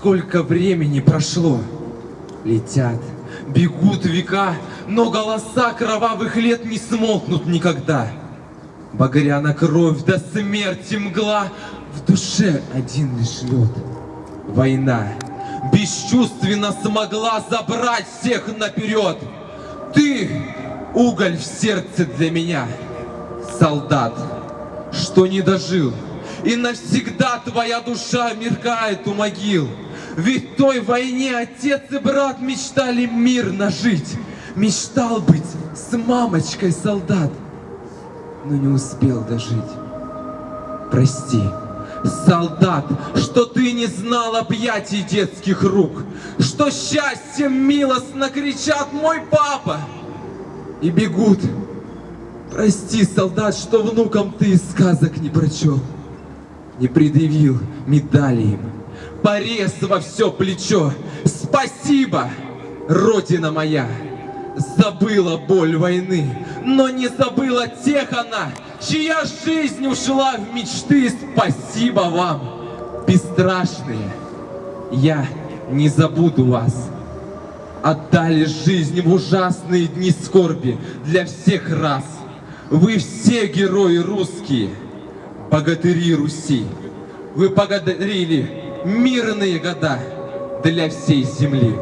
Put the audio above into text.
Сколько времени прошло? Летят, бегут века, но голоса кровавых лет не смолкнут никогда. Багряна кровь до смерти мгла, в душе один лишь лед. Война бесчувственно смогла забрать всех наперед. Ты уголь в сердце для меня, солдат, что не дожил. И навсегда твоя душа меркает у могил. Ведь в той войне отец и брат мечтали мирно жить. Мечтал быть с мамочкой солдат, но не успел дожить. Прости, солдат, что ты не знал объятий детских рук, что счастьем милостно кричат «Мой папа!» и бегут. Прости, солдат, что внукам ты сказок не прочел, не предъявил медали им, порез во все плечо. Спасибо, Родина моя! Забыла боль войны, но не забыла тех она, чья жизнь ушла в мечты. Спасибо вам, бесстрашные! Я не забуду вас. Отдали жизнь в ужасные дни скорби для всех рас. Вы все герои русские, богатыри Руси. Вы подарили мирные года для всей земли.